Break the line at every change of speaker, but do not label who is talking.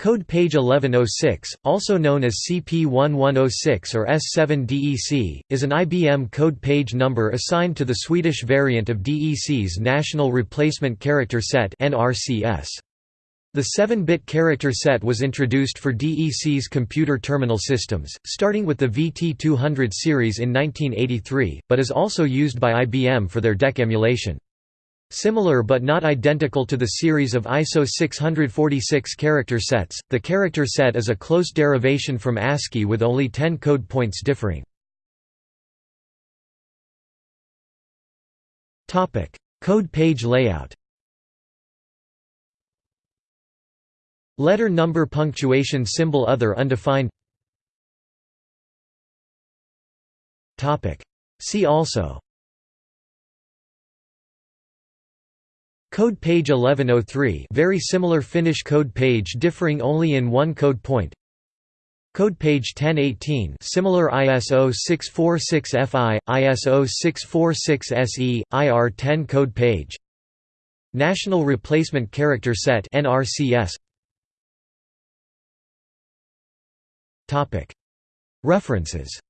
Code page 1106, also known as CP1106 or S7DEC, is an IBM code page number assigned to the Swedish variant of DEC's National Replacement Character Set The 7-bit character set was introduced for DEC's computer terminal systems, starting with the VT200 series in 1983, but is also used by IBM for their DEC emulation. Similar but not identical to the series of ISO 646 character sets, the character set is a close derivation from ASCII with only 10 code points differing. code page layout. Letter number punctuation symbol other undefined. See also Code page 1103 very similar Finnish code page differing only in one code point. Code page 1018 similar ISO 646FI, ISO 646SE, IR10 code page. National Replacement Character Set NRCS References